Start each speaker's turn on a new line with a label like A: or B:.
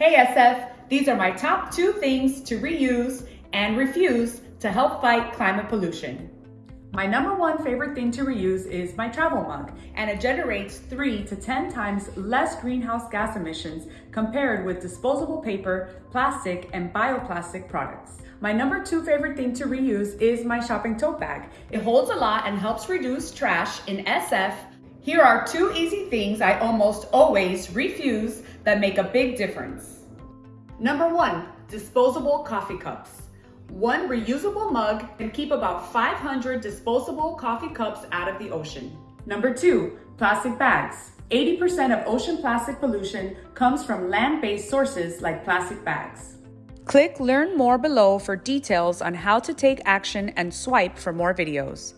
A: Hey SF, these are my top two things to reuse and refuse to help fight climate pollution. My number one favorite thing to reuse is my travel mug, and it generates three to 10 times less greenhouse gas emissions compared with disposable paper, plastic, and bioplastic products. My number two favorite thing to reuse is my shopping tote bag. It holds a lot and helps reduce trash in SF. Here are two easy things I almost always refuse that make a big difference. Number one, disposable coffee cups. One reusable mug can keep about 500 disposable coffee cups out of the ocean. Number two, plastic bags. 80% of ocean plastic pollution comes from land-based sources like plastic bags. Click learn more below for details on how to take action and swipe for more videos.